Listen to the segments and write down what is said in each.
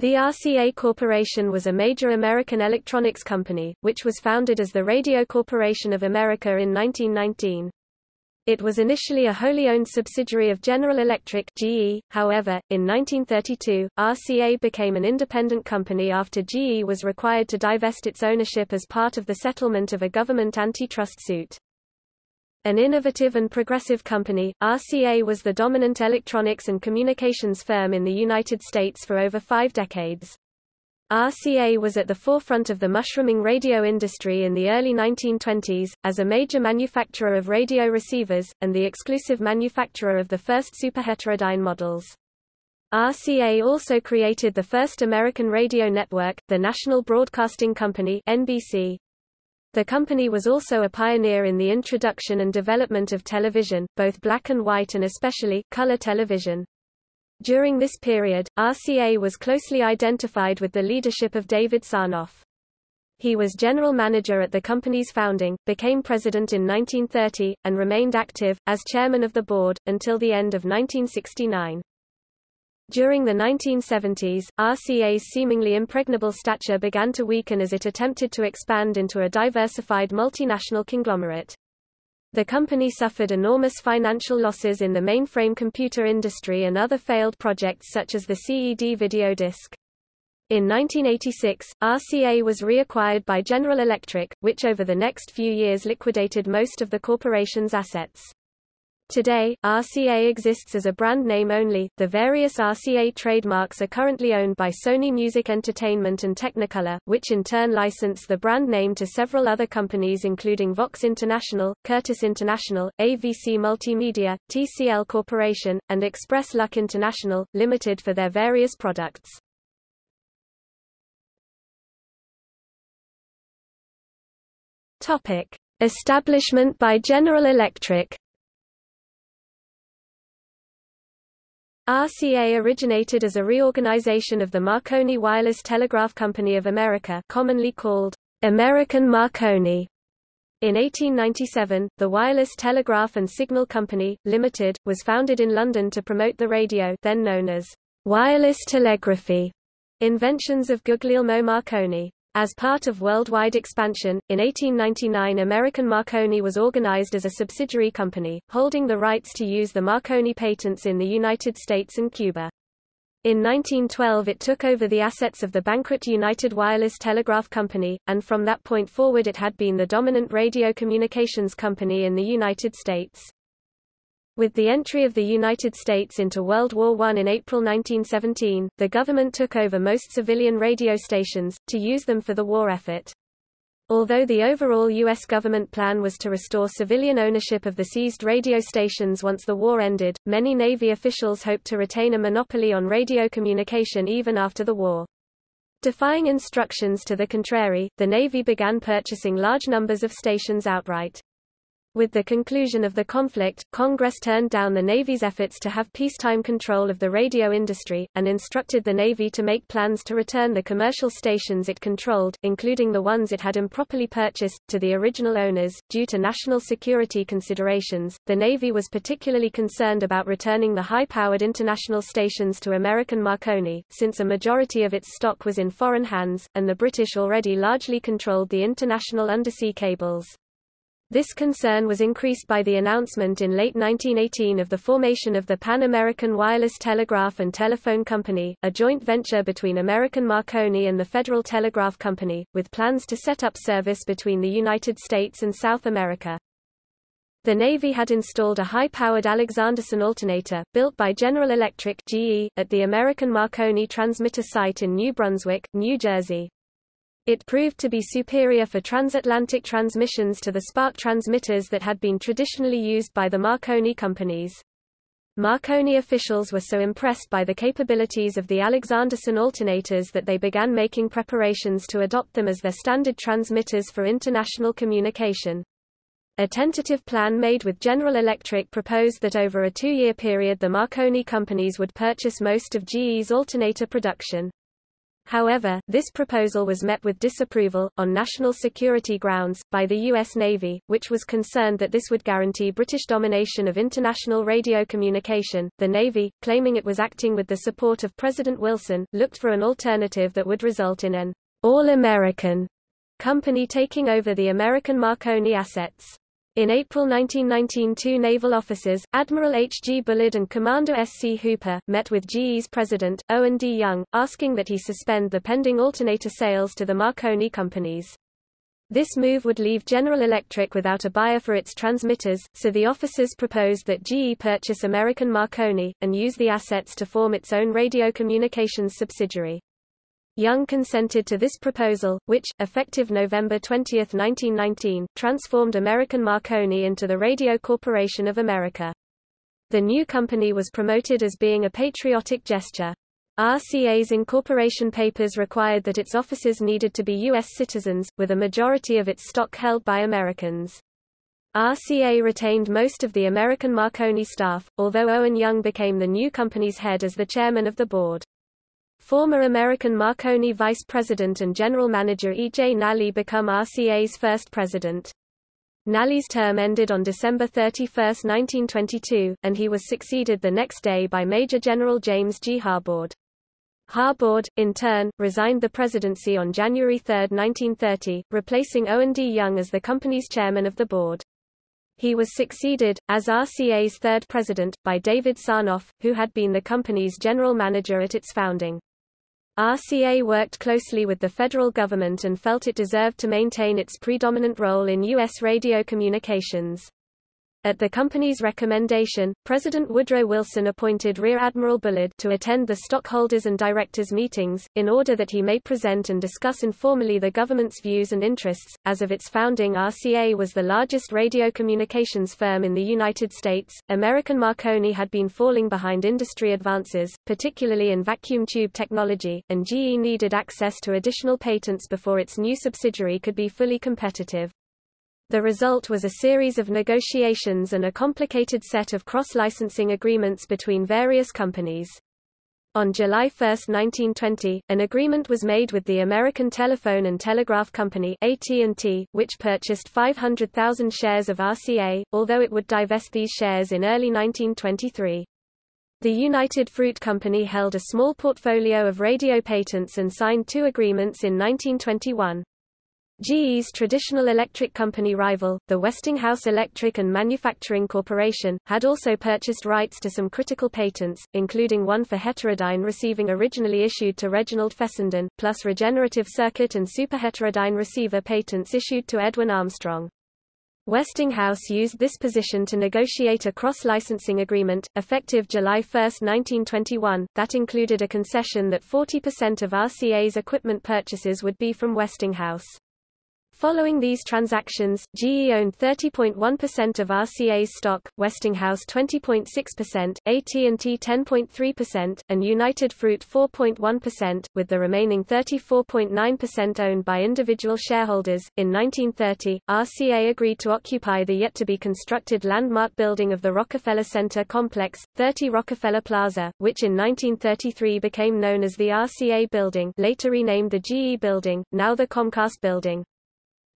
The RCA Corporation was a major American electronics company, which was founded as the Radio Corporation of America in 1919. It was initially a wholly owned subsidiary of General Electric GE, however, in 1932, RCA became an independent company after GE was required to divest its ownership as part of the settlement of a government antitrust suit. An innovative and progressive company, RCA was the dominant electronics and communications firm in the United States for over five decades. RCA was at the forefront of the mushrooming radio industry in the early 1920s, as a major manufacturer of radio receivers, and the exclusive manufacturer of the first superheterodyne models. RCA also created the first American radio network, the National Broadcasting Company NBC. The company was also a pioneer in the introduction and development of television, both black and white and especially, color television. During this period, RCA was closely identified with the leadership of David Sarnoff. He was general manager at the company's founding, became president in 1930, and remained active, as chairman of the board, until the end of 1969. During the 1970s, RCA's seemingly impregnable stature began to weaken as it attempted to expand into a diversified multinational conglomerate. The company suffered enormous financial losses in the mainframe computer industry and other failed projects such as the CED video disc. In 1986, RCA was reacquired by General Electric, which over the next few years liquidated most of the corporation's assets. Today, RCA exists as a brand name only. The various RCA trademarks are currently owned by Sony Music Entertainment and Technicolor, which in turn license the brand name to several other companies including Voxx International, Curtis International, AVC Multimedia, TCL Corporation, and Express Luck International, Limited for their various products. Topic: Establishment by General Electric RCA originated as a reorganization of the Marconi Wireless Telegraph Company of America commonly called American Marconi. In 1897, the Wireless Telegraph and Signal Company, Limited, was founded in London to promote the radio then known as wireless telegraphy, inventions of Guglielmo Marconi. As part of worldwide expansion, in 1899 American Marconi was organized as a subsidiary company, holding the rights to use the Marconi patents in the United States and Cuba. In 1912 it took over the assets of the bankrupt United Wireless Telegraph Company, and from that point forward it had been the dominant radio communications company in the United States. With the entry of the United States into World War I in April 1917, the government took over most civilian radio stations, to use them for the war effort. Although the overall U.S. government plan was to restore civilian ownership of the seized radio stations once the war ended, many Navy officials hoped to retain a monopoly on radio communication even after the war. Defying instructions to the contrary, the Navy began purchasing large numbers of stations outright. With the conclusion of the conflict, Congress turned down the Navy's efforts to have peacetime control of the radio industry, and instructed the Navy to make plans to return the commercial stations it controlled, including the ones it had improperly purchased, to the original owners. Due to national security considerations, the Navy was particularly concerned about returning the high-powered international stations to American Marconi, since a majority of its stock was in foreign hands, and the British already largely controlled the international undersea cables. This concern was increased by the announcement in late 1918 of the formation of the Pan American Wireless Telegraph and Telephone Company, a joint venture between American Marconi and the Federal Telegraph Company, with plans to set up service between the United States and South America. The Navy had installed a high-powered Alexanderson alternator, built by General Electric GE, at the American Marconi transmitter site in New Brunswick, New Jersey. It proved to be superior for transatlantic transmissions to the spark transmitters that had been traditionally used by the Marconi companies. Marconi officials were so impressed by the capabilities of the Alexanderson alternators that they began making preparations to adopt them as their standard transmitters for international communication. A tentative plan made with General Electric proposed that over a two-year period the Marconi companies would purchase most of GE's alternator production. However, this proposal was met with disapproval, on national security grounds, by the U.S. Navy, which was concerned that this would guarantee British domination of international radio communication. The Navy, claiming it was acting with the support of President Wilson, looked for an alternative that would result in an all-American company taking over the American Marconi assets. In April 1919 two naval officers, Admiral H. G. Bullard and Commander S. C. Hooper, met with GE's president, Owen D. Young, asking that he suspend the pending alternator sales to the Marconi companies. This move would leave General Electric without a buyer for its transmitters, so the officers proposed that GE purchase American Marconi, and use the assets to form its own radio communications subsidiary. Young consented to this proposal, which, effective November 20, 1919, transformed American Marconi into the Radio Corporation of America. The new company was promoted as being a patriotic gesture. RCA's incorporation papers required that its officers needed to be U.S. citizens, with a majority of its stock held by Americans. RCA retained most of the American Marconi staff, although Owen Young became the new company's head as the chairman of the board. Former American Marconi vice president and general manager E. J. Nally become RCA's first president. Nally's term ended on December 31, 1922, and he was succeeded the next day by Major General James G. Harbord. Harbord, in turn, resigned the presidency on January 3, 1930, replacing Owen D. Young as the company's chairman of the board. He was succeeded, as RCA's third president, by David Sarnoff, who had been the company's general manager at its founding. RCA worked closely with the federal government and felt it deserved to maintain its predominant role in U.S. radio communications. At the company's recommendation, President Woodrow Wilson appointed Rear Admiral Bullard to attend the stockholders and directors meetings, in order that he may present and discuss informally the government's views and interests. As of its founding RCA was the largest radio communications firm in the United States. American Marconi had been falling behind industry advances, particularly in vacuum tube technology, and GE needed access to additional patents before its new subsidiary could be fully competitive. The result was a series of negotiations and a complicated set of cross-licensing agreements between various companies. On July 1, 1920, an agreement was made with the American Telephone and Telegraph Company AT&T, which purchased 500,000 shares of RCA, although it would divest these shares in early 1923. The United Fruit Company held a small portfolio of radio patents and signed two agreements in 1921. GE's traditional electric company rival, the Westinghouse Electric and Manufacturing Corporation, had also purchased rights to some critical patents, including one for heterodyne receiving originally issued to Reginald Fessenden, plus regenerative circuit and superheterodyne receiver patents issued to Edwin Armstrong. Westinghouse used this position to negotiate a cross-licensing agreement, effective July 1, 1921, that included a concession that 40% of RCA's equipment purchases would be from Westinghouse. Following these transactions, GE owned 30.1% of RCA's stock, Westinghouse 20.6%, AT&T 10.3%, and United Fruit 4.1%, with the remaining 34.9% owned by individual shareholders. In 1930, RCA agreed to occupy the yet-to-be-constructed landmark building of the Rockefeller Center complex, 30 Rockefeller Plaza, which in 1933 became known as the RCA Building later renamed the GE Building, now the Comcast Building.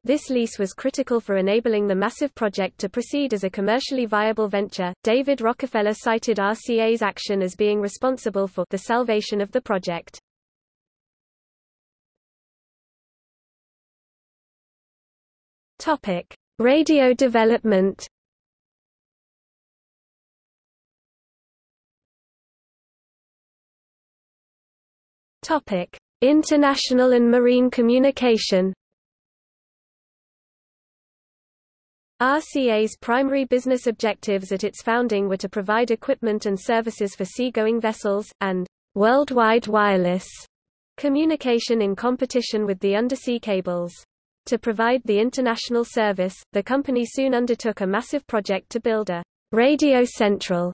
This lease was critical for enabling the massive project to proceed as a commercially viable venture. David Rockefeller cited RCA's action as being responsible for the salvation of the project. Topic: Radio development. Topic: International and marine communication. RCA's primary business objectives at its founding were to provide equipment and services for seagoing vessels, and worldwide wireless communication in competition with the undersea cables. To provide the international service, the company soon undertook a massive project to build a Radio Central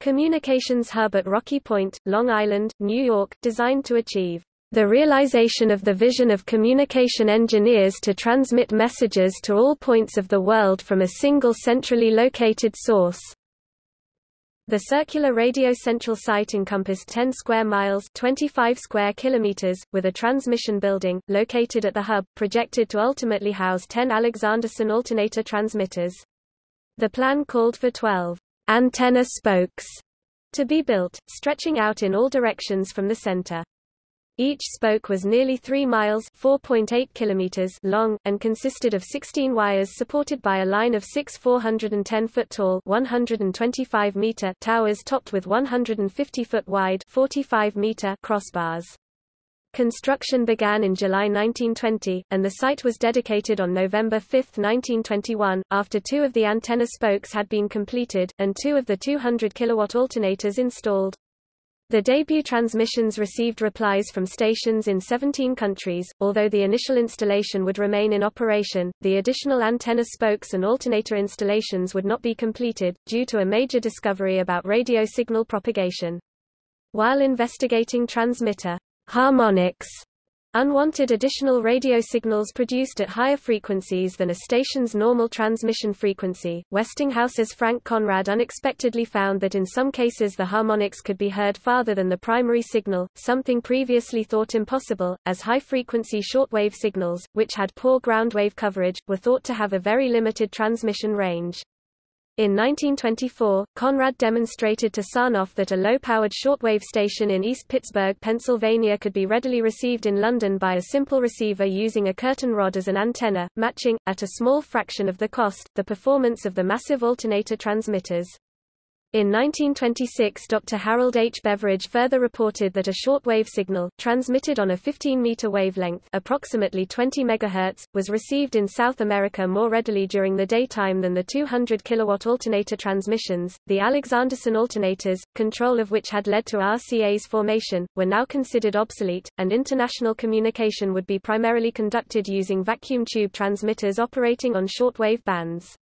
communications hub at Rocky Point, Long Island, New York, designed to achieve the realization of the vision of communication engineers to transmit messages to all points of the world from a single centrally located source. The circular radio central site encompassed 10 square miles 25 square kilometers, with a transmission building, located at the hub, projected to ultimately house 10 Alexanderson alternator transmitters. The plan called for 12 antenna spokes to be built, stretching out in all directions from the center. Each spoke was nearly 3 miles (4.8 kilometers) long, and consisted of 16 wires supported by a line of six 410-foot tall 125 meter towers topped with 150-foot wide 45 meter crossbars. Construction began in July 1920, and the site was dedicated on November 5, 1921, after two of the antenna spokes had been completed, and two of the 200 kilowatt alternators installed. The debut transmissions received replies from stations in 17 countries. Although the initial installation would remain in operation, the additional antenna spokes and alternator installations would not be completed, due to a major discovery about radio signal propagation. While investigating transmitter harmonics Unwanted additional radio signals produced at higher frequencies than a station's normal transmission frequency. Westinghouse's Frank Conrad unexpectedly found that in some cases the harmonics could be heard farther than the primary signal, something previously thought impossible, as high-frequency shortwave signals, which had poor ground wave coverage, were thought to have a very limited transmission range. In 1924, Conrad demonstrated to Sarnoff that a low-powered shortwave station in East Pittsburgh, Pennsylvania could be readily received in London by a simple receiver using a curtain rod as an antenna, matching, at a small fraction of the cost, the performance of the massive alternator transmitters. In 1926 Dr. Harold H. Beveridge further reported that a shortwave signal, transmitted on a 15-meter wavelength approximately 20 MHz, was received in South America more readily during the daytime than the 200 kilowatt alternator transmissions. The Alexanderson alternators, control of which had led to RCA's formation, were now considered obsolete, and international communication would be primarily conducted using vacuum tube transmitters operating on shortwave bands.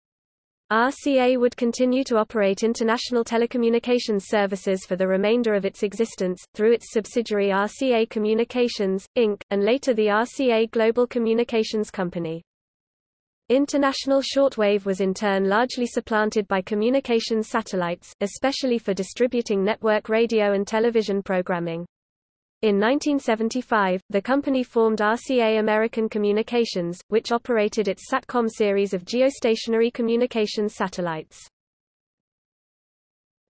RCA would continue to operate international telecommunications services for the remainder of its existence, through its subsidiary RCA Communications, Inc., and later the RCA Global Communications Company. International shortwave was in turn largely supplanted by communications satellites, especially for distributing network radio and television programming. In 1975, the company formed RCA American Communications, which operated its SATCOM series of geostationary communications satellites.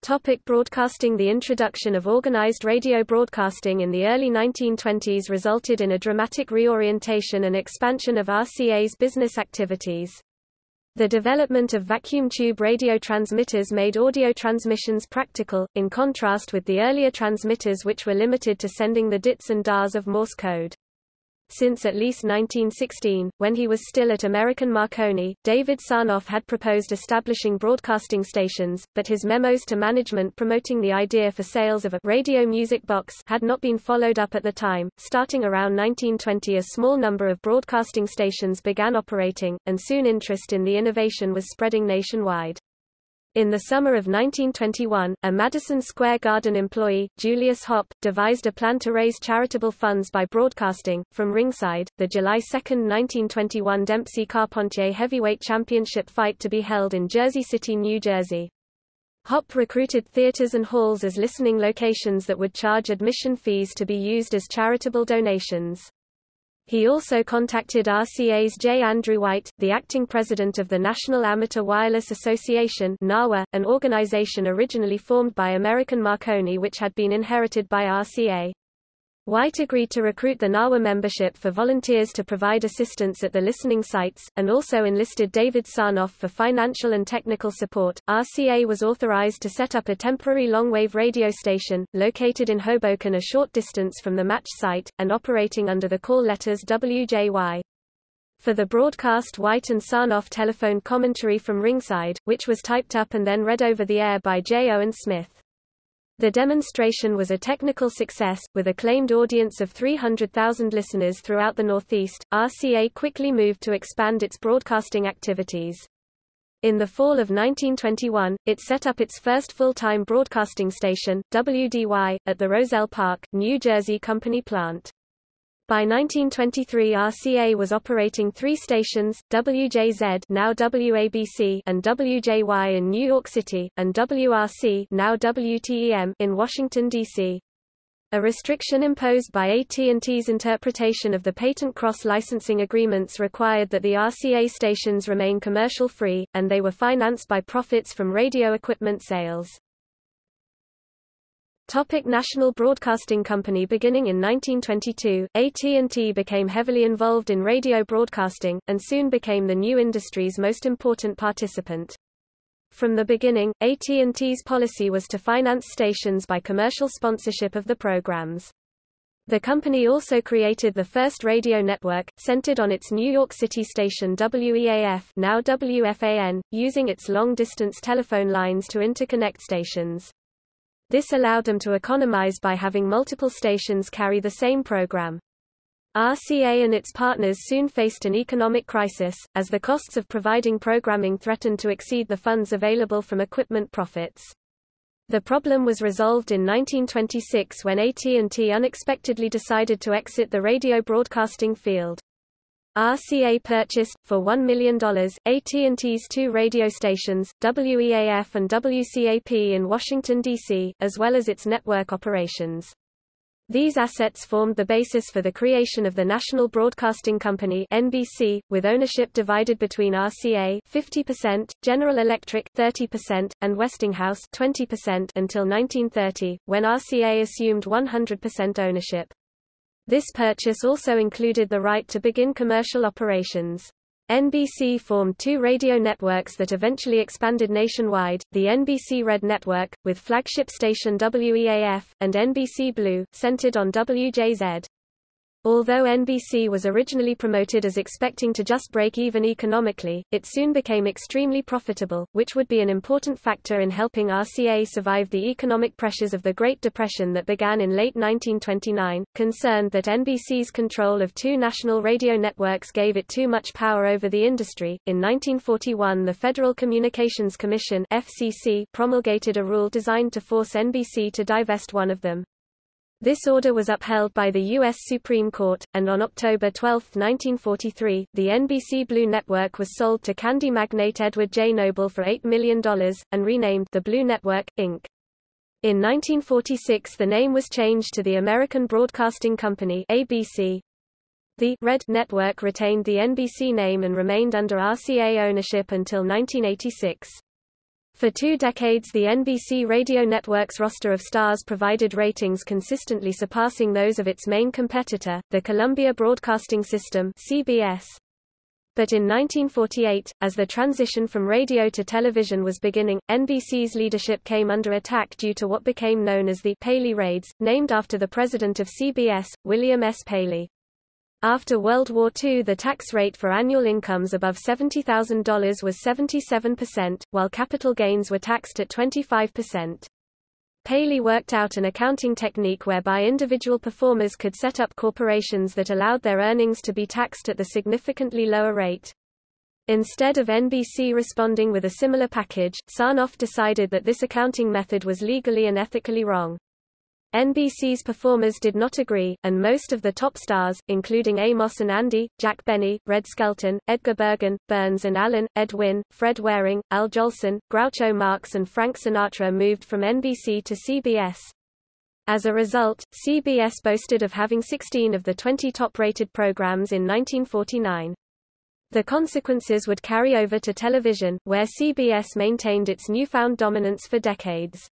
Topic broadcasting The introduction of organized radio broadcasting in the early 1920s resulted in a dramatic reorientation and expansion of RCA's business activities. The development of vacuum tube radio transmitters made audio transmissions practical, in contrast with the earlier transmitters which were limited to sending the dits and dahs of Morse code. Since at least 1916, when he was still at American Marconi, David Sarnoff had proposed establishing broadcasting stations, but his memos to management promoting the idea for sales of a radio music box had not been followed up at the time. Starting around 1920 a small number of broadcasting stations began operating, and soon interest in the innovation was spreading nationwide. In the summer of 1921, a Madison Square Garden employee, Julius Hopp, devised a plan to raise charitable funds by broadcasting, from ringside, the July 2, 1921 Dempsey Carpentier heavyweight championship fight to be held in Jersey City, New Jersey. Hopp recruited theaters and halls as listening locations that would charge admission fees to be used as charitable donations. He also contacted RCA's J. Andrew White, the acting president of the National Amateur Wireless Association NAWA, an organization originally formed by American Marconi which had been inherited by RCA. White agreed to recruit the NAWA membership for volunteers to provide assistance at the listening sites, and also enlisted David Sarnoff for financial and technical support. RCA was authorized to set up a temporary long-wave radio station, located in Hoboken a short distance from the match site, and operating under the call letters WJY. For the broadcast White and Sarnoff telephoned commentary from ringside, which was typed up and then read over the air by J. Owen Smith. The demonstration was a technical success, with a claimed audience of 300,000 listeners throughout the Northeast. RCA quickly moved to expand its broadcasting activities. In the fall of 1921, it set up its first full-time broadcasting station, WDY, at the Roselle Park, New Jersey company plant. By 1923 RCA was operating three stations, WJZ now WABC and WJY in New York City, and WRC now WTEM in Washington, D.C. A restriction imposed by AT&T's interpretation of the patent cross-licensing agreements required that the RCA stations remain commercial-free, and they were financed by profits from radio equipment sales. Topic National Broadcasting Company Beginning in 1922, AT&T became heavily involved in radio broadcasting, and soon became the new industry's most important participant. From the beginning, AT&T's policy was to finance stations by commercial sponsorship of the programs. The company also created the first radio network, centered on its New York City station WEAF now WFAN, using its long-distance telephone lines to interconnect stations. This allowed them to economize by having multiple stations carry the same program. RCA and its partners soon faced an economic crisis, as the costs of providing programming threatened to exceed the funds available from equipment profits. The problem was resolved in 1926 when AT&T unexpectedly decided to exit the radio broadcasting field. RCA purchased, for $1 million, AT&T's two radio stations, WEAF and WCAP in Washington, D.C., as well as its network operations. These assets formed the basis for the creation of the National Broadcasting Company (NBC), with ownership divided between RCA (50%), General Electric (30%), and Westinghouse (20% until 1930, when RCA assumed 100% ownership. This purchase also included the right to begin commercial operations. NBC formed two radio networks that eventually expanded nationwide, the NBC Red Network, with flagship station WEAF, and NBC Blue, centered on WJZ. Although NBC was originally promoted as expecting to just break even economically, it soon became extremely profitable, which would be an important factor in helping RCA survive the economic pressures of the Great Depression that began in late 1929. Concerned that NBC's control of two national radio networks gave it too much power over the industry, in 1941 the Federal Communications Commission (FCC) promulgated a rule designed to force NBC to divest one of them. This order was upheld by the U.S. Supreme Court, and on October 12, 1943, the NBC Blue Network was sold to candy magnate Edward J. Noble for $8 million, and renamed the Blue Network, Inc. In 1946 the name was changed to the American Broadcasting Company ABC. The Red Network retained the NBC name and remained under RCA ownership until 1986. For two decades the NBC radio network's roster of stars provided ratings consistently surpassing those of its main competitor, the Columbia Broadcasting System CBS. But in 1948, as the transition from radio to television was beginning, NBC's leadership came under attack due to what became known as the Paley Raids, named after the president of CBS, William S. Paley. After World War II the tax rate for annual incomes above $70,000 was 77%, while capital gains were taxed at 25%. Paley worked out an accounting technique whereby individual performers could set up corporations that allowed their earnings to be taxed at the significantly lower rate. Instead of NBC responding with a similar package, Sarnoff decided that this accounting method was legally and ethically wrong. NBC's performers did not agree, and most of the top stars, including Amos and Andy, Jack Benny, Red Skelton, Edgar Bergen, Burns and Allen, Ed Wynn, Fred Waring, Al Jolson, Groucho Marx and Frank Sinatra moved from NBC to CBS. As a result, CBS boasted of having 16 of the 20 top-rated programs in 1949. The consequences would carry over to television, where CBS maintained its newfound dominance for decades.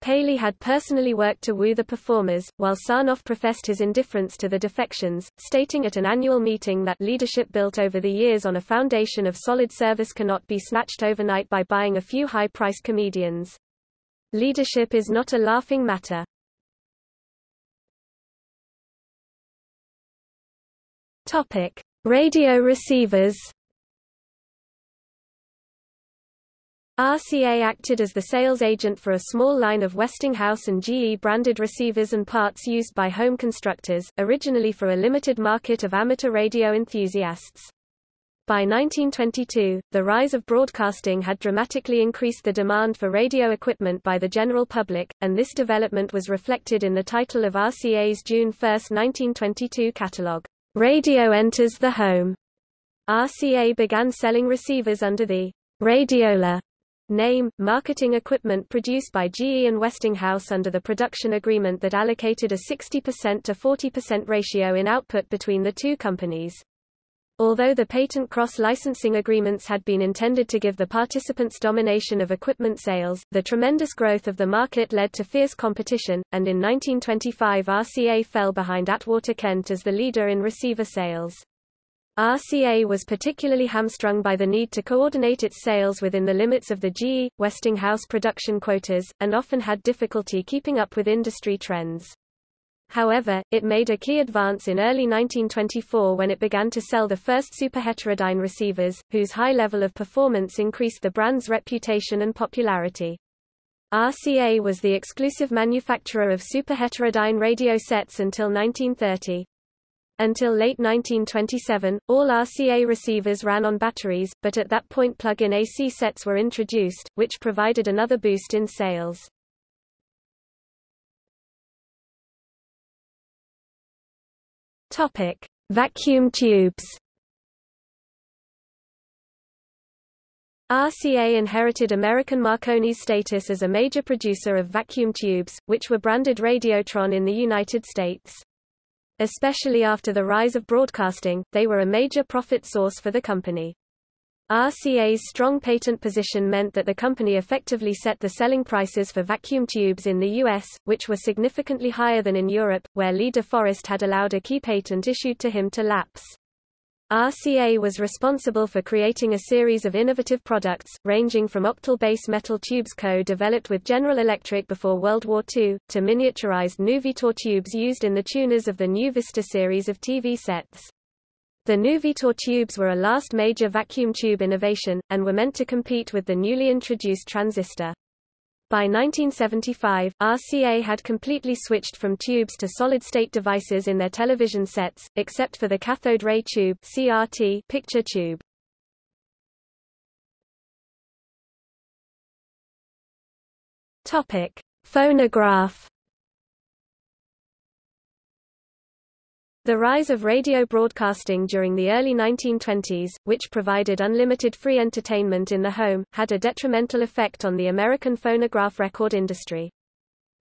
Paley had personally worked to woo the performers, while Sarnoff professed his indifference to the defections, stating at an annual meeting that leadership built over the years on a foundation of solid service cannot be snatched overnight by buying a few high-priced comedians. Leadership is not a laughing matter. Topic: Radio receivers RCA acted as the sales agent for a small line of Westinghouse and GE branded receivers and parts used by home constructors, originally for a limited market of amateur radio enthusiasts. By 1922, the rise of broadcasting had dramatically increased the demand for radio equipment by the general public, and this development was reflected in the title of RCA's June 1, 1922 catalogue, Radio Enters the Home. RCA began selling receivers under the Radiola name, marketing equipment produced by GE and Westinghouse under the production agreement that allocated a 60% to 40% ratio in output between the two companies. Although the patent cross-licensing agreements had been intended to give the participants domination of equipment sales, the tremendous growth of the market led to fierce competition, and in 1925 RCA fell behind Atwater Kent as the leader in receiver sales. RCA was particularly hamstrung by the need to coordinate its sales within the limits of the GE, Westinghouse production quotas, and often had difficulty keeping up with industry trends. However, it made a key advance in early 1924 when it began to sell the first superheterodyne receivers, whose high level of performance increased the brand's reputation and popularity. RCA was the exclusive manufacturer of superheterodyne radio sets until 1930. Until late 1927, all RCA receivers ran on batteries, but at that point plug-in AC sets were introduced, which provided another boost in sales. Topic: Vacuum tubes. RCA inherited American Marconi's status as a major producer of vacuum tubes, which were branded Radiotron in the United States. Especially after the rise of broadcasting, they were a major profit source for the company. RCA's strong patent position meant that the company effectively set the selling prices for vacuum tubes in the U.S., which were significantly higher than in Europe, where Lee de Forest had allowed a key patent issued to him to lapse. RCA was responsible for creating a series of innovative products, ranging from octal base metal tubes co-developed with General Electric before World War II, to miniaturized Nuvistor tubes used in the tuners of the New Vista series of TV sets. The Nuvistor tubes were a last major vacuum tube innovation, and were meant to compete with the newly introduced transistor. By 1975, RCA had completely switched from tubes to solid-state devices in their television sets, except for the cathode ray tube CRT picture tube. Topic: Phonograph The rise of radio broadcasting during the early 1920s, which provided unlimited free entertainment in the home, had a detrimental effect on the American phonograph record industry.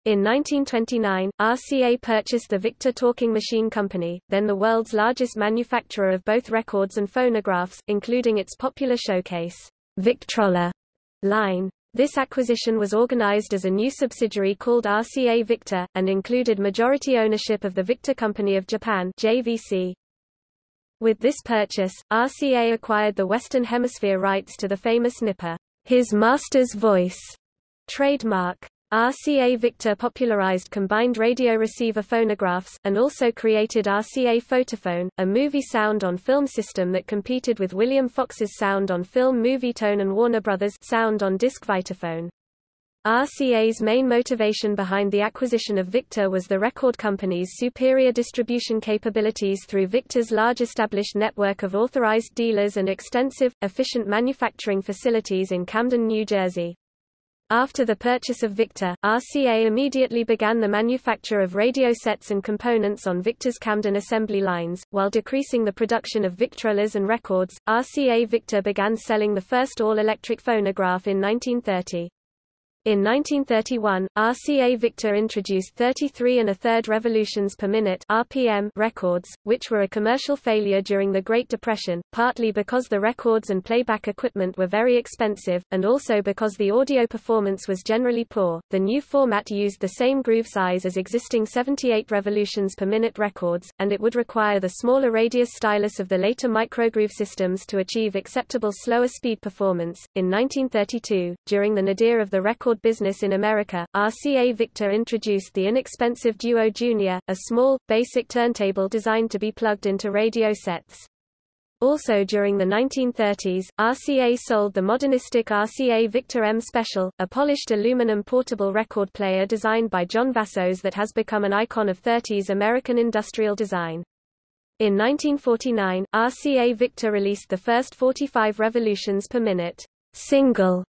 In 1929, RCA purchased the Victor Talking Machine Company, then the world's largest manufacturer of both records and phonographs, including its popular showcase, Victrola line. This acquisition was organized as a new subsidiary called RCA Victor, and included majority ownership of the Victor Company of Japan JVC. With this purchase, RCA acquired the Western Hemisphere rights to the famous Nipper, His Master's Voice trademark. RCA Victor popularized combined radio receiver phonographs, and also created RCA Photophone, a movie sound-on-film system that competed with William Fox's sound-on-film Movietone and Warner Brothers sound-on-disc Vitaphone. RCA's main motivation behind the acquisition of Victor was the record company's superior distribution capabilities through Victor's large established network of authorized dealers and extensive, efficient manufacturing facilities in Camden, New Jersey. After the purchase of Victor, RCA immediately began the manufacture of radio sets and components on Victor's Camden assembly lines, while decreasing the production of Victrolas and records. RCA Victor began selling the first all-electric phonograph in 1930. In 1931, RCA Victor introduced 33 and a third revolutions per minute (RPM) records, which were a commercial failure during the Great Depression, partly because the records and playback equipment were very expensive, and also because the audio performance was generally poor. The new format used the same groove size as existing 78 revolutions per minute records, and it would require the smaller radius stylus of the later microgroove systems to achieve acceptable slower speed performance. In 1932, during the nadir of the record business in America, RCA Victor introduced the inexpensive Duo Junior, a small, basic turntable designed to be plugged into radio sets. Also during the 1930s, RCA sold the modernistic RCA Victor M Special, a polished aluminum portable record player designed by John Vassos that has become an icon of 30s American industrial design. In 1949, RCA Victor released the first 45 revolutions per minute single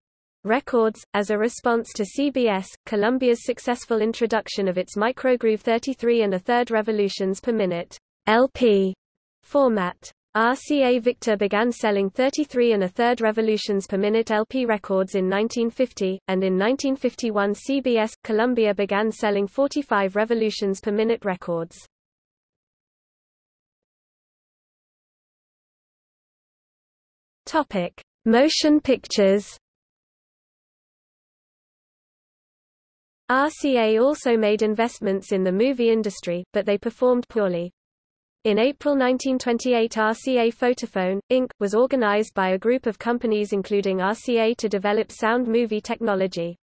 records, as a response to CBS, Columbia's successful introduction of its microgroove 33 and a third revolutions per minute LP format. RCA Victor began selling 33 and a third revolutions per minute LP records in 1950, and in 1951 CBS, Columbia began selling 45 revolutions per minute records. Topic: Motion pictures. RCA also made investments in the movie industry, but they performed poorly. In April 1928 RCA Photophone, Inc., was organized by a group of companies including RCA to develop sound movie technology.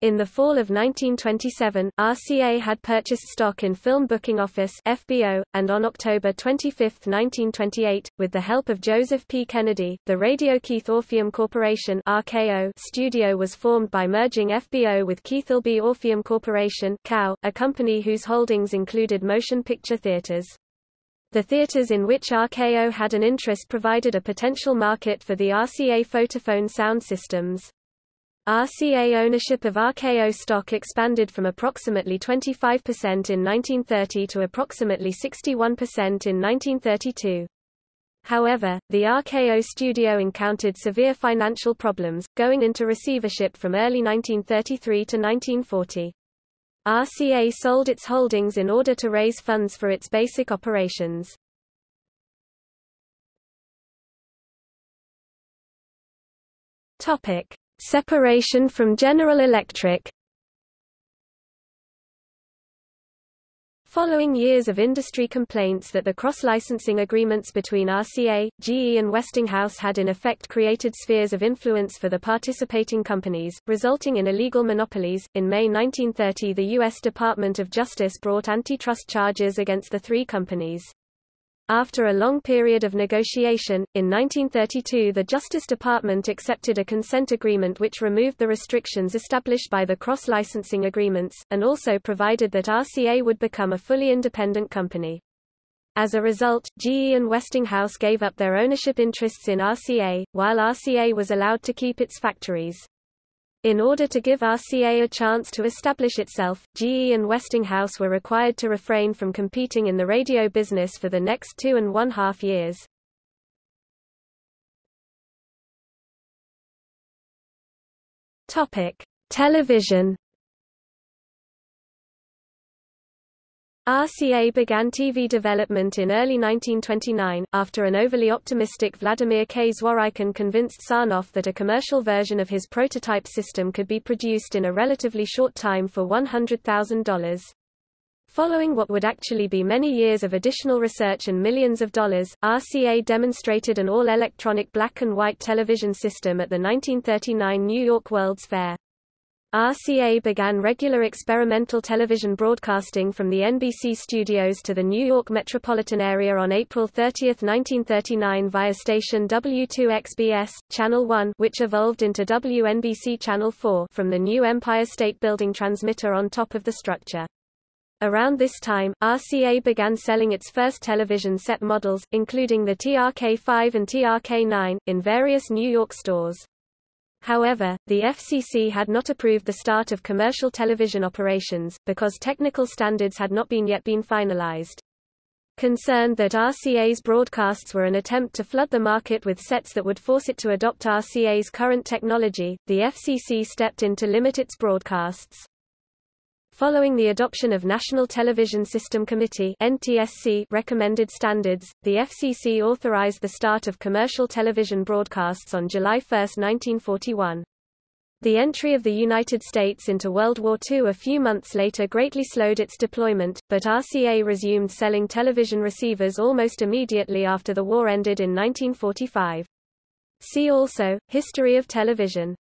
In the fall of 1927, RCA had purchased stock in Film Booking Office FBO, and on October 25, 1928, with the help of Joseph P. Kennedy, the Radio Keith Orpheum Corporation RKO studio was formed by merging FBO with Keith-Albee-Orpheum Corporation COW, a company whose holdings included motion picture theaters. The theaters in which RKO had an interest provided a potential market for the RCA Photophone sound systems. RCA ownership of RKO stock expanded from approximately 25% in 1930 to approximately 61% in 1932. However, the RKO studio encountered severe financial problems, going into receivership from early 1933 to 1940. RCA sold its holdings in order to raise funds for its basic operations. Topic: Separation from General Electric Following years of industry complaints that the cross-licensing agreements between RCA, GE and Westinghouse had in effect created spheres of influence for the participating companies, resulting in illegal monopolies, in May 1930 the U.S. Department of Justice brought antitrust charges against the three companies. After a long period of negotiation, in 1932 the Justice Department accepted a consent agreement which removed the restrictions established by the cross-licensing agreements, and also provided that RCA would become a fully independent company. As a result, GE and Westinghouse gave up their ownership interests in RCA, while RCA was allowed to keep its factories. In order to give RCA a chance to establish itself, GE and Westinghouse were required to refrain from competing in the radio business for the next two and one half years. Topic: Television RCA began TV development in early 1929, after an overly optimistic Vladimir K. Zworykin convinced Sarnoff that a commercial version of his prototype system could be produced in a relatively short time for $100,000. Following what would actually be many years of additional research and millions of dollars, RCA demonstrated an all-electronic black and white television system at the 1939 New York World's Fair. RCA began regular experimental television broadcasting from the NBC studios to the New York metropolitan area on April 30, 1939 via station W2XBS, Channel 1 which evolved into WNBC Channel 4 from the new Empire State Building transmitter on top of the structure. Around this time, RCA began selling its first television set models, including the TRK-5 and TRK-9, in various New York stores. However, the FCC had not approved the start of commercial television operations, because technical standards had not been yet been finalized. Concerned that RCA's broadcasts were an attempt to flood the market with sets that would force it to adopt RCA's current technology, the FCC stepped in to limit its broadcasts. Following the adoption of National Television System Committee NTSC recommended standards, the FCC authorized the start of commercial television broadcasts on July 1, 1941. The entry of the United States into World War II a few months later greatly slowed its deployment, but RCA resumed selling television receivers almost immediately after the war ended in 1945. See also, History of television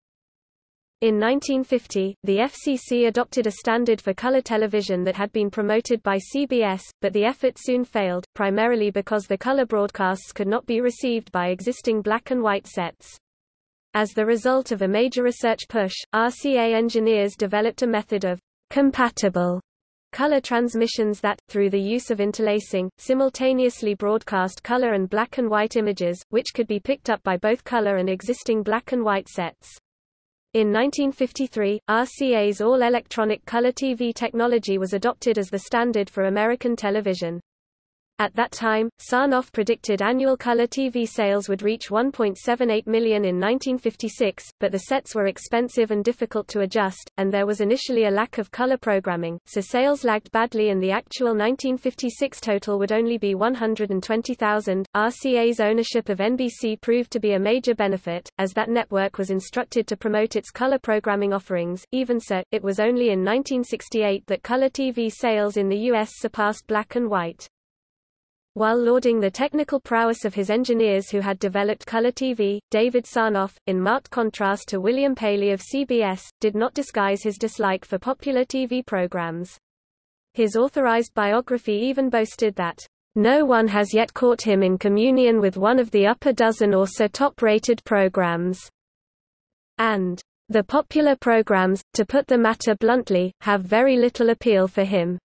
in 1950, the FCC adopted a standard for color television that had been promoted by CBS, but the effort soon failed, primarily because the color broadcasts could not be received by existing black and white sets. As the result of a major research push, RCA engineers developed a method of compatible color transmissions that, through the use of interlacing, simultaneously broadcast color and black and white images, which could be picked up by both color and existing black and white sets. In 1953, RCA's all-electronic color TV technology was adopted as the standard for American television. At that time, Sarnoff predicted annual color TV sales would reach 1.78 million in 1956, but the sets were expensive and difficult to adjust, and there was initially a lack of color programming, so sales lagged badly and the actual 1956 total would only be 120,000. RCA's ownership of NBC proved to be a major benefit, as that network was instructed to promote its color programming offerings. Even so, it was only in 1968 that color TV sales in the U.S. surpassed black and white. While lauding the technical prowess of his engineers who had developed color TV, David Sarnoff, in marked contrast to William Paley of CBS, did not disguise his dislike for popular TV programs. His authorized biography even boasted that, "...no one has yet caught him in communion with one of the upper dozen or so top-rated programs." And, "...the popular programs, to put the matter bluntly, have very little appeal for him."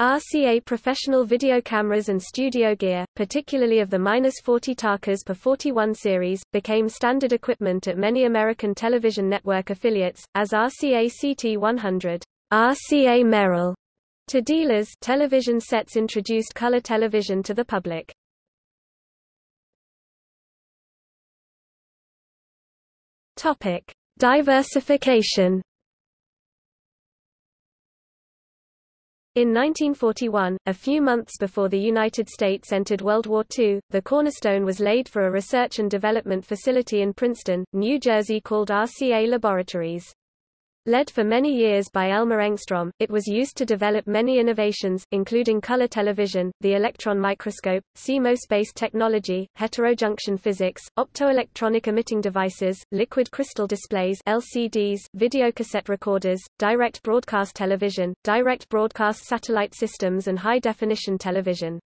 RCA professional video cameras and studio gear, particularly of the 40 Takas per 41 series, became standard equipment at many American television network affiliates, as RCA CT100, RCA Merrill. To dealers, television sets introduced color television to the public. Topic: Diversification. In 1941, a few months before the United States entered World War II, the cornerstone was laid for a research and development facility in Princeton, New Jersey called RCA Laboratories. Led for many years by Elmer Engstrom, it was used to develop many innovations, including color television, the electron microscope, CMOS-based technology, heterojunction physics, optoelectronic emitting devices, liquid crystal displays LCDs, videocassette recorders, direct broadcast television, direct broadcast satellite systems and high-definition television.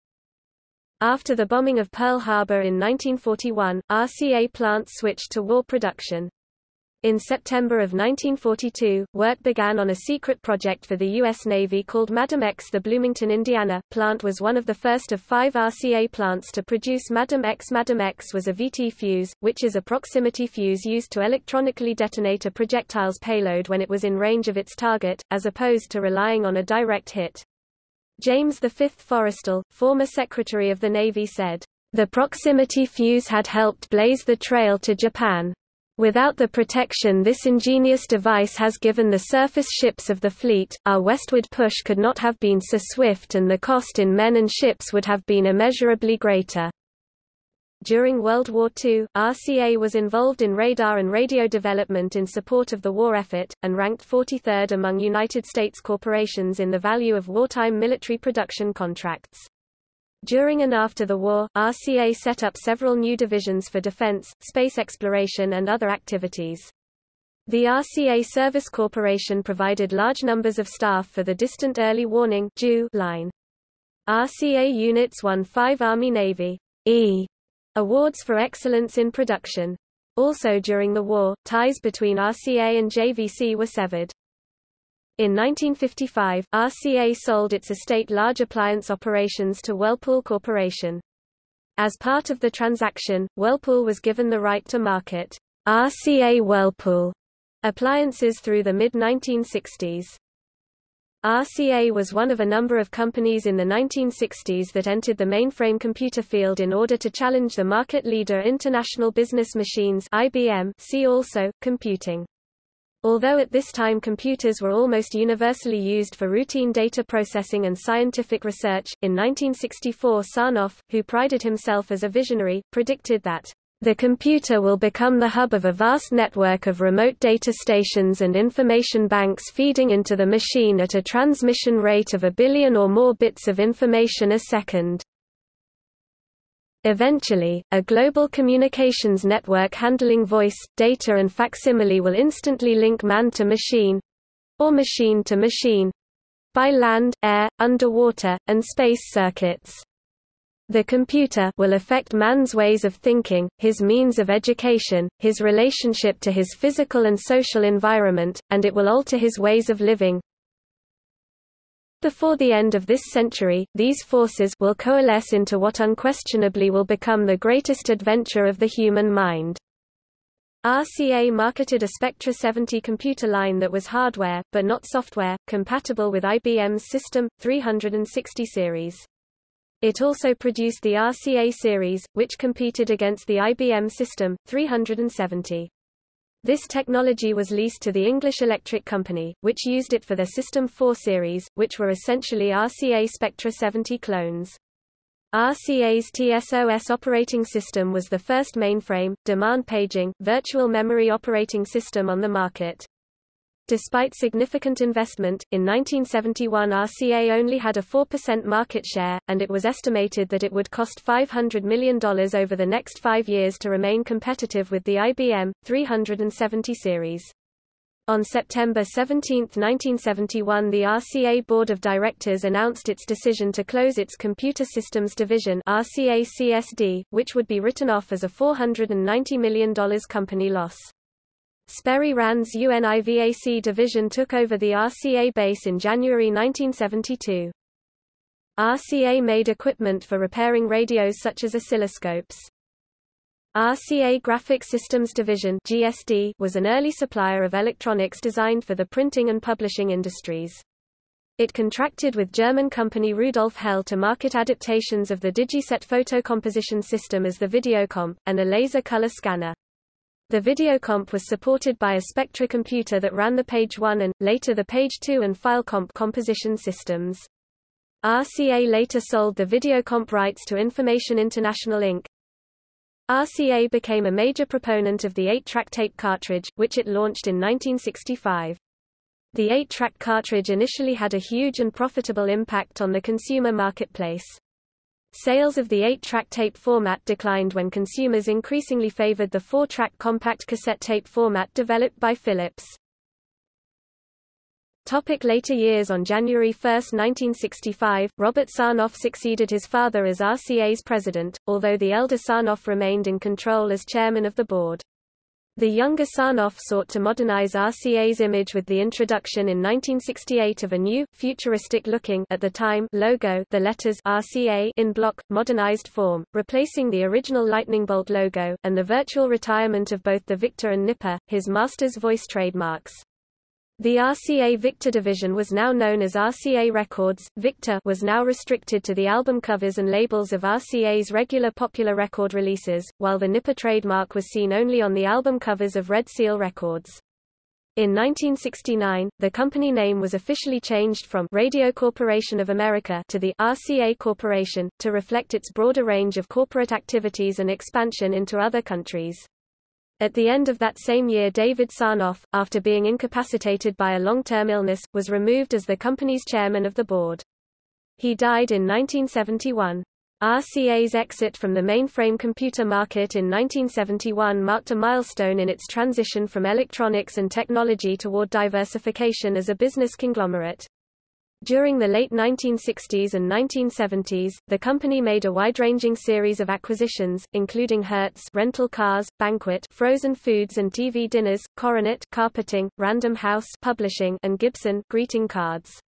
After the bombing of Pearl Harbor in 1941, RCA plants switched to war production. In September of 1942, work began on a secret project for the U.S. Navy called Madam X. The Bloomington, Indiana, plant was one of the first of five RCA plants to produce Madam X. Madam X was a VT fuse, which is a proximity fuse used to electronically detonate a projectile's payload when it was in range of its target, as opposed to relying on a direct hit. James V. Forrestal, former Secretary of the Navy said, The proximity fuse had helped blaze the trail to Japan. Without the protection this ingenious device has given the surface ships of the fleet, our westward push could not have been so swift and the cost in men and ships would have been immeasurably greater. During World War II, RCA was involved in radar and radio development in support of the war effort, and ranked 43rd among United States corporations in the value of wartime military production contracts. During and after the war, RCA set up several new divisions for defense, space exploration and other activities. The RCA Service Corporation provided large numbers of staff for the Distant Early Warning line. RCA units won five Army-Navy E awards for excellence in production. Also during the war, ties between RCA and JVC were severed. In 1955, RCA sold its estate large appliance operations to Whirlpool Corporation. As part of the transaction, Whirlpool was given the right to market RCA Whirlpool appliances through the mid-1960s. RCA was one of a number of companies in the 1960s that entered the mainframe computer field in order to challenge the market leader International Business Machines IBM see also, computing. Although at this time computers were almost universally used for routine data processing and scientific research, in 1964 Sarnoff, who prided himself as a visionary, predicted that the computer will become the hub of a vast network of remote data stations and information banks feeding into the machine at a transmission rate of a billion or more bits of information a second. Eventually, a global communications network handling voice, data and facsimile will instantly link man to machine—or machine to machine—by land, air, underwater, and space circuits. The computer will affect man's ways of thinking, his means of education, his relationship to his physical and social environment, and it will alter his ways of living, Before the end of this century, these forces will coalesce into what unquestionably will become the greatest adventure of the human mind. RCA marketed a Spectra 70 computer line that was hardware, but not software, compatible with IBM's System 360 series. It also produced the RCA series, which competed against the IBM System 370. This technology was leased to the English Electric Company, which used it for their System 4 series, which were essentially RCA Spectra 70 clones. RCA's TSOS operating system was the first mainframe, demand paging, virtual memory operating system on the market. Despite significant investment, in 1971 RCA only had a 4% market share, and it was estimated that it would cost $500 million over the next five years to remain competitive with the IBM 370 series. On September 17, 1971 the RCA Board of Directors announced its decision to close its Computer Systems Division RCA CSD, which would be written off as a $490 million company loss. Sperry Rand's UNIVAC division took over the RCA base in January 1972. RCA made equipment for repairing radios such as oscilloscopes. RCA Graphic Systems Division GSD was an early supplier of electronics designed for the printing and publishing industries. It contracted with German company Rudolf Hell to market adaptations of the Digiset photocomposition system as the Videocomp, and a laser color scanner. The Videocomp was supported by a Spectra computer that ran the Page 1 and, later the Page 2 and FileComp composition systems. RCA later sold the Videocomp rights to Information International Inc., RCA became a major proponent of the 8-track tape cartridge, which it launched in 1965. The 8-track cartridge initially had a huge and profitable impact on the consumer marketplace. Sales of the 8-track tape format declined when consumers increasingly favored the 4-track compact cassette tape format developed by Philips. Topic later years On January 1, 1965, Robert Sarnoff succeeded his father as RCA's president, although the elder Sarnoff remained in control as chairman of the board. The younger Sarnoff sought to modernize RCA's image with the introduction in 1968 of a new, futuristic-looking at the time logo the letters RCA in block, modernized form, replacing the original lightning bolt logo, and the virtual retirement of both the Victor and Nipper, his master's voice trademarks. The RCA Victor division was now known as RCA Records. Victor was now restricted to the album covers and labels of RCA's regular popular record releases, while the Nipper trademark was seen only on the album covers of Red Seal Records. In 1969, the company name was officially changed from Radio Corporation of America to the RCA Corporation, to reflect its broader range of corporate activities and expansion into other countries. At the end of that same year David Sarnoff, after being incapacitated by a long-term illness, was removed as the company's chairman of the board. He died in 1971. RCA's exit from the mainframe computer market in 1971 marked a milestone in its transition from electronics and technology toward diversification as a business conglomerate. During the late 1960s and 1970s, the company made a wide-ranging series of acquisitions, including Hertz rental cars, Banquet frozen foods and TV dinners, Coronet carpeting, Random House publishing, and Gibson greeting cards.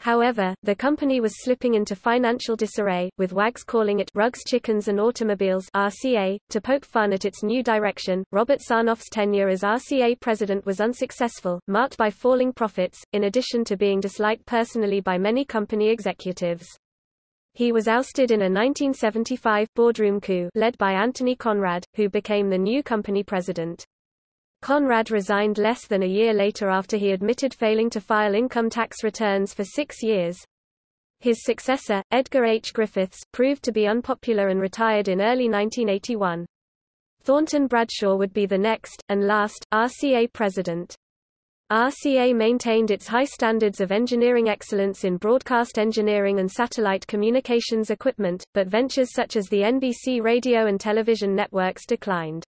However, the company was slipping into financial disarray, with wags calling it Rugs Chickens and Automobiles RCA. To poke fun at its new direction, Robert Sarnoff's tenure as RCA president was unsuccessful, marked by falling profits, in addition to being disliked personally by many company executives. He was ousted in a 1975 boardroom coup led by Anthony Conrad, who became the new company president. Conrad resigned less than a year later after he admitted failing to file income tax returns for six years. His successor, Edgar H. Griffiths, proved to be unpopular and retired in early 1981. Thornton Bradshaw would be the next, and last, RCA president. RCA maintained its high standards of engineering excellence in broadcast engineering and satellite communications equipment, but ventures such as the NBC radio and television networks declined.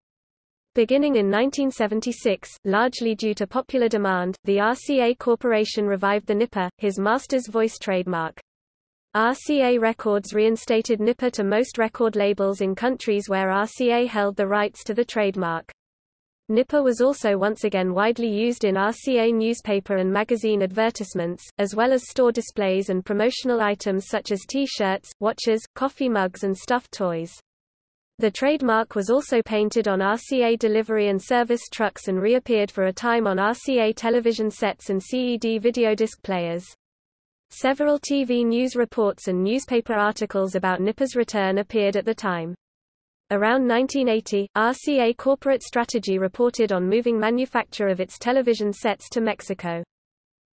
Beginning in 1976, largely due to popular demand, the RCA Corporation revived the Nipper, his master's voice trademark. RCA Records reinstated Nipper to most record labels in countries where RCA held the rights to the trademark. Nipper was also once again widely used in RCA newspaper and magazine advertisements, as well as store displays and promotional items such as T-shirts, watches, coffee mugs and stuffed toys. The trademark was also painted on RCA delivery and service trucks and reappeared for a time on RCA television sets and CED videodisc players. Several TV news reports and newspaper articles about Nipper's return appeared at the time. Around 1980, RCA Corporate Strategy reported on moving manufacture of its television sets to Mexico.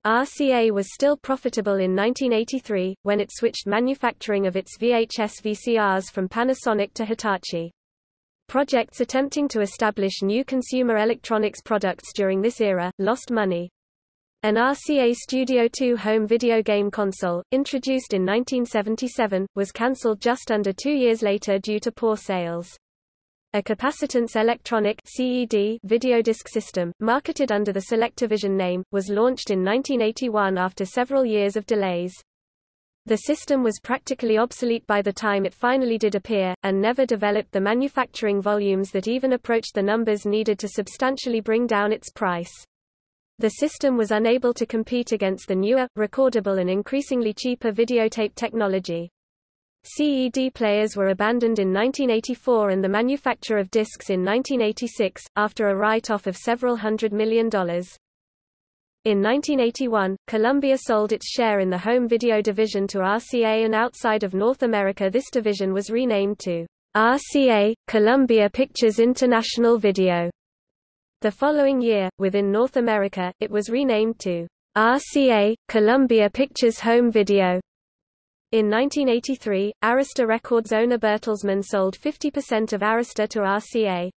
RCA was still profitable in 1983, when it switched manufacturing of its VHS VCRs from Panasonic to Hitachi. Projects attempting to establish new consumer electronics products during this era, lost money. An RCA Studio 2 home video game console, introduced in 1977, was cancelled just under two years later due to poor sales. A capacitance electronic CED videodisc system, marketed under the Selectavision name, was launched in 1981 after several years of delays. The system was practically obsolete by the time it finally did appear, and never developed the manufacturing volumes that even approached the numbers needed to substantially bring down its price. The system was unable to compete against the newer, recordable and increasingly cheaper videotape technology. CED players were abandoned in 1984 and the manufacture of discs in 1986, after a write-off of several hundred million dollars. In 1981, Columbia sold its share in the home video division to RCA and outside of North America this division was renamed to RCA, Columbia Pictures International Video. The following year, within North America, it was renamed to RCA, Columbia Pictures Home Video. In 1983, Arista Records owner Bertelsmann sold 50% of Arista to RCA.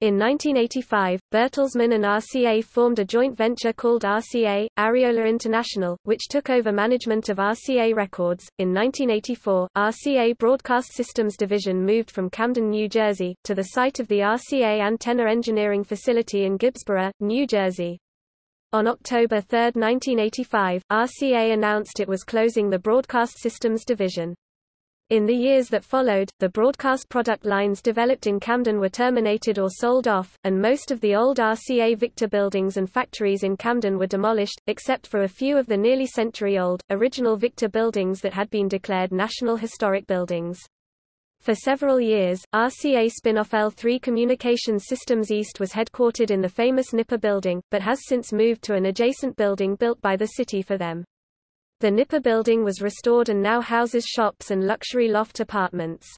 In 1985, Bertelsmann and RCA formed a joint venture called RCA, Ariola International, which took over management of RCA Records. In 1984, RCA Broadcast Systems Division moved from Camden, New Jersey, to the site of the RCA Antenna Engineering Facility in Gibbsboro, New Jersey. On October 3, 1985, RCA announced it was closing the Broadcast Systems Division. In the years that followed, the broadcast product lines developed in Camden were terminated or sold off, and most of the old RCA Victor buildings and factories in Camden were demolished, except for a few of the nearly century-old, original Victor buildings that had been declared National Historic Buildings. For several years, RCA spin-off L3 Communications Systems East was headquartered in the famous Nipper building, but has since moved to an adjacent building built by the city for them. The Nipper building was restored and now houses shops and luxury loft apartments.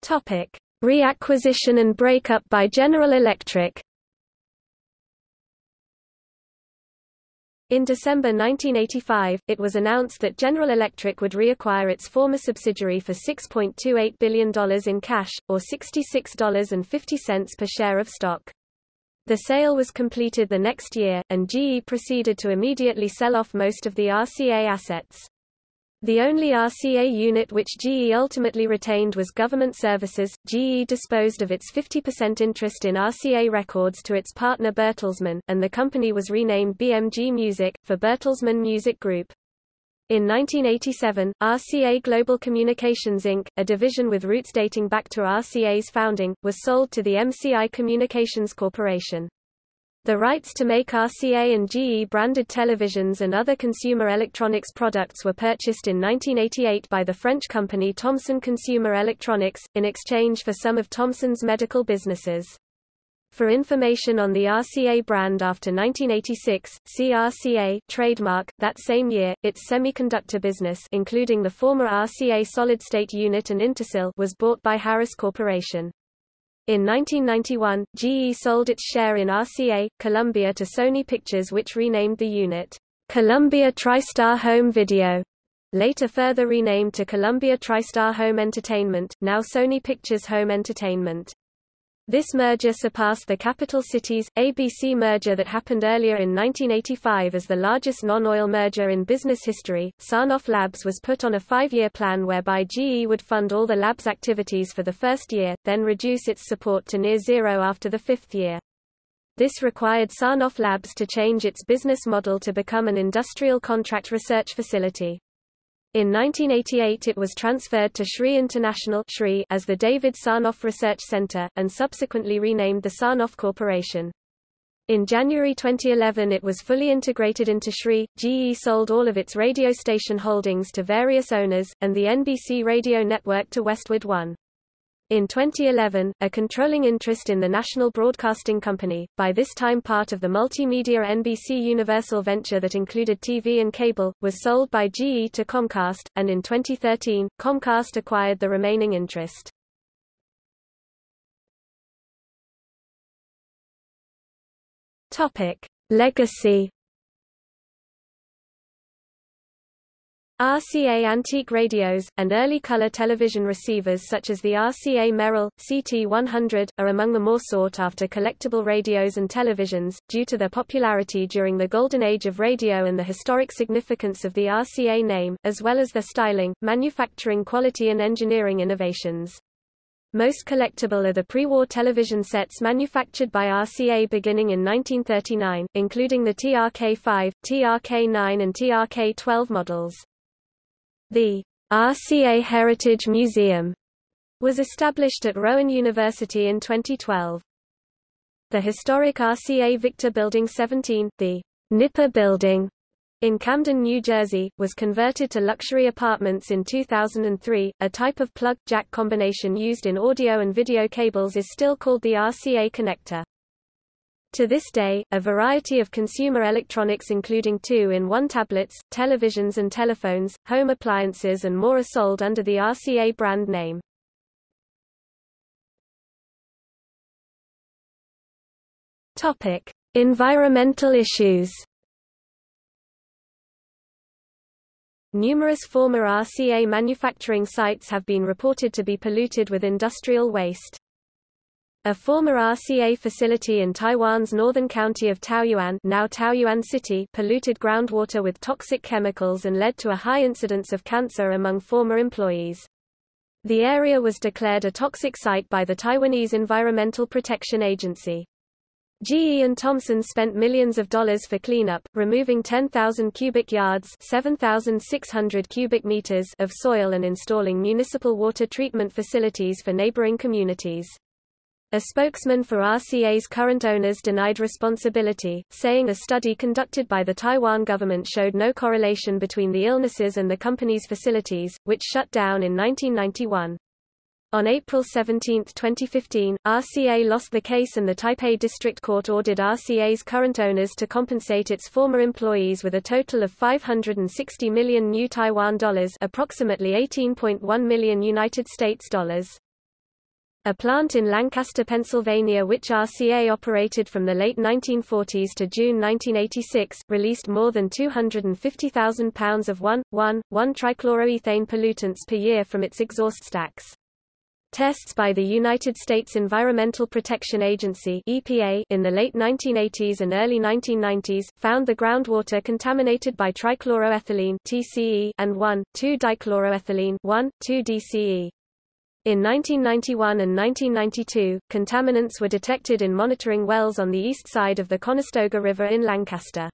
Topic: Reacquisition and breakup by General Electric. In December 1985, it was announced that General Electric would reacquire its former subsidiary for $6.28 billion in cash, or $66.50 per share of stock. The sale was completed the next year, and GE proceeded to immediately sell off most of the RCA assets. The only RCA unit which GE ultimately retained was Government Services. GE disposed of its 50% interest in RCA Records to its partner Bertelsmann, and the company was renamed BMG Music, for Bertelsmann Music Group. In 1987, RCA Global Communications Inc., a division with roots dating back to RCA's founding, was sold to the MCI Communications Corporation. The rights to make RCA and GE branded televisions and other consumer electronics products were purchased in 1988 by the French company Thomson Consumer Electronics, in exchange for some of Thomson's medical businesses. For information on the RCA brand after 1986, see RCA trademark. That same year, its semiconductor business, including the former RCA solid-state unit and Intersil, was bought by Harris Corporation. In 1991, GE sold its share in RCA Columbia to Sony Pictures, which renamed the unit Columbia TriStar Home Video. Later further renamed to Columbia TriStar Home Entertainment, now Sony Pictures Home Entertainment. This merger surpassed the Capital Cities, ABC merger that happened earlier in 1985 as the largest non-oil merger in business history. Sarnoff Labs was put on a five-year plan whereby GE would fund all the lab's activities for the first year, then reduce its support to near zero after the fifth year. This required Sarnoff Labs to change its business model to become an industrial contract research facility. In 1988 it was transferred to SRI International as the David Sarnoff Research Center, and subsequently renamed the Sarnoff Corporation. In January 2011 it was fully integrated into SRI. GE sold all of its radio station holdings to various owners, and the NBC radio network to Westwood One. In 2011, a controlling interest in the National Broadcasting Company, by this time part of the multimedia NBC Universal venture that included TV and cable, was sold by GE to Comcast, and in 2013, Comcast acquired the remaining interest. Topic: Legacy RCA antique radios, and early color television receivers such as the RCA Merrill, CT100, are among the more sought-after collectible radios and televisions, due to their popularity during the golden age of radio and the historic significance of the RCA name, as well as their styling, manufacturing quality and engineering innovations. Most collectible are the pre-war television sets manufactured by RCA beginning in 1939, including the TRK-5, TRK-9 and TRK-12 models. The RCA Heritage Museum was established at Rowan University in 2012. The historic RCA Victor Building 17, the Nipper Building, in Camden, New Jersey, was converted to luxury apartments in 2003. A type of plug-jack combination used in audio and video cables is still called the RCA connector. To this day, a variety of consumer electronics including two-in-one tablets, televisions and telephones, home appliances and more are sold under the RCA brand name. Topic: Environmental issues. Numerous former RCA manufacturing sites have been reported to be polluted with industrial waste. A former RCA facility in Taiwan's northern county of Taoyuan, now Taoyuan City polluted groundwater with toxic chemicals and led to a high incidence of cancer among former employees. The area was declared a toxic site by the Taiwanese Environmental Protection Agency. GE and Thomson spent millions of dollars for cleanup, removing 10,000 cubic yards 7,600 cubic meters of soil and installing municipal water treatment facilities for neighboring communities. A spokesman for RCA's current owners denied responsibility, saying a study conducted by the Taiwan government showed no correlation between the illnesses and the company's facilities, which shut down in 1991. On April 17, 2015, RCA lost the case and the Taipei District Court ordered RCA's current owners to compensate its former employees with a total of 560 million new Taiwan dollars, approximately 18.1 million United States dollars. A plant in Lancaster, Pennsylvania which RCA operated from the late 1940s to June 1986, released more than 250,000 pounds of 1,1,1-trichloroethane pollutants per year from its exhaust stacks. Tests by the United States Environmental Protection Agency EPA in the late 1980s and early 1990s, found the groundwater contaminated by trichloroethylene TCE and 1,2-dichloroethylene 1,2-DCE. In 1991 and 1992, contaminants were detected in monitoring wells on the east side of the Conestoga River in Lancaster.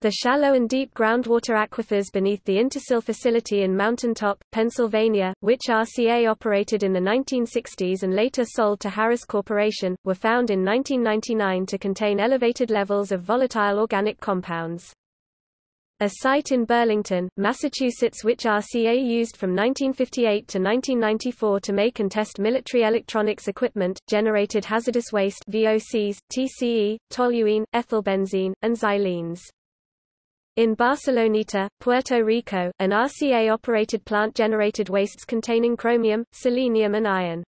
The shallow and deep groundwater aquifers beneath the Intersil facility in Mountain Top, Pennsylvania, which RCA operated in the 1960s and later sold to Harris Corporation, were found in 1999 to contain elevated levels of volatile organic compounds. A site in Burlington, Massachusetts which RCA used from 1958 to 1994 to make and test military electronics equipment, generated hazardous waste VOCs, TCE, toluene, ethylbenzene, and xylenes. In Barceloneta, Puerto Rico, an RCA-operated plant generated wastes containing chromium, selenium and iron.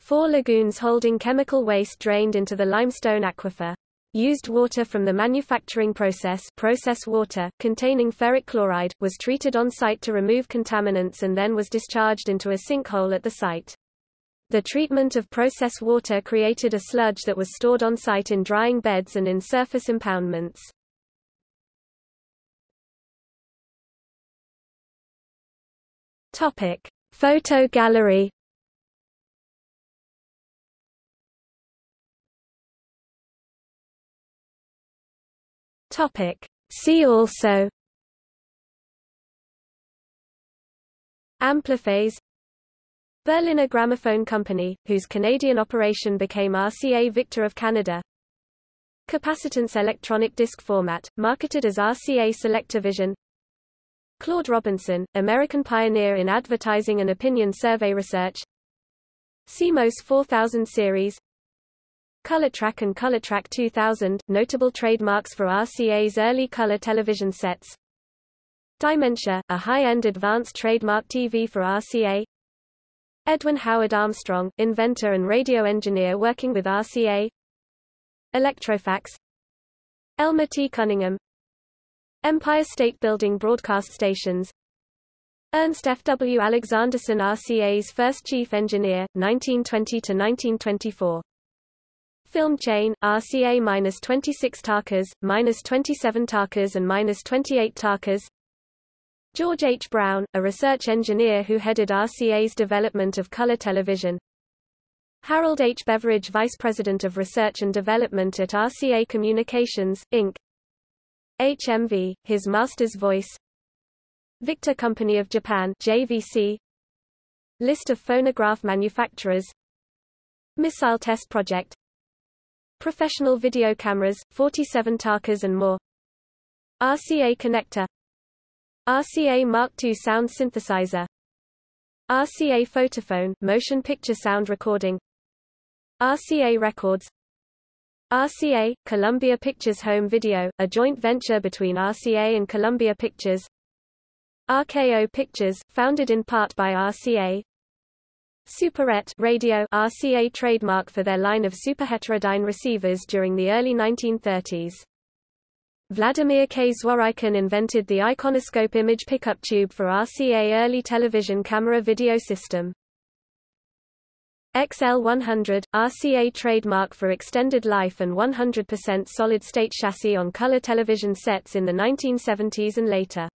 Four lagoons holding chemical waste drained into the limestone aquifer. Used water from the manufacturing process process water, containing ferric chloride, was treated on site to remove contaminants and then was discharged into a sinkhole at the site. The treatment of process water created a sludge that was stored on site in drying beds and in surface impoundments. Topic: Photo gallery Topic. See also Ampliphase Berliner Gramophone Company, whose Canadian operation became RCA Victor of Canada. Capacitance electronic disc format, marketed as RCA Selectavision Claude Robinson, American pioneer in advertising and opinion survey research. CMOS 4000 series ColorTrack and ColorTrack 2000, notable trademarks for RCA's early color television sets. Dimensia, a high-end advanced trademark TV for RCA Edwin Howard Armstrong, inventor and radio engineer working with RCA Electrofax. Elmer T. Cunningham. Empire State Building broadcast stations. Ernst F. W. Alexanderson RCA's first chief engineer, 1920–1924 Film chain, RCA-26 Tarkas, -27 Tarkas and -28 Tarkas George H. Brown, a research engineer who headed RCA's development of color television. Harold H. Beveridge Vice President of Research and Development at RCA Communications, Inc. HMV, his master's voice Victor Company of Japan JVC List of phonograph manufacturers Missile Test Project Professional video cameras, 47 Tarkas and more. RCA connector. RCA Mark II sound synthesizer. RCA Photophone motion picture sound recording. RCA Records. RCA, Columbia Pictures Home Video, a joint venture between RCA and Columbia Pictures. RKO Pictures, founded in part by RCA Superette radio RCA trademark for their line of superheterodyne receivers during the early 1930s. Vladimir K. Zworykin invented the iconoscope image pickup tube for RCA early television camera video system. XL100, RCA trademark for extended life and 100% solid-state chassis on color television sets in the 1970s and later.